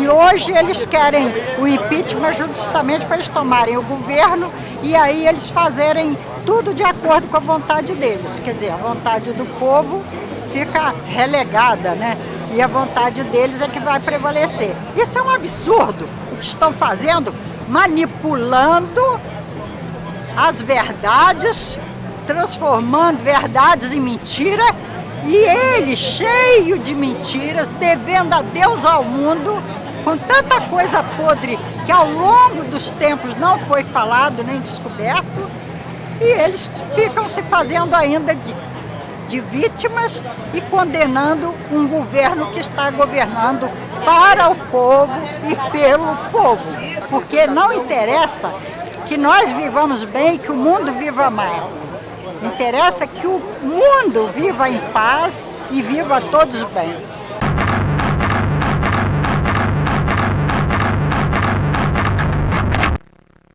E hoje eles querem o impeachment justamente para eles tomarem o governo e aí eles fazerem tudo de acordo com a vontade deles. Quer dizer, a vontade do povo fica relegada, né? E a vontade deles é que vai prevalecer. Isso é um absurdo o que estão fazendo, manipulando as verdades, transformando verdades em mentira e ele, cheio de mentiras, devendo a Deus ao mundo, com tanta coisa podre que ao longo dos tempos não foi falado nem descoberto, e eles ficam se fazendo ainda de, de vítimas e condenando um governo que está governando para o povo e pelo povo. Porque não interessa que nós vivamos bem, que o mundo viva mal. Interessa que o mundo viva em paz e viva todos bem.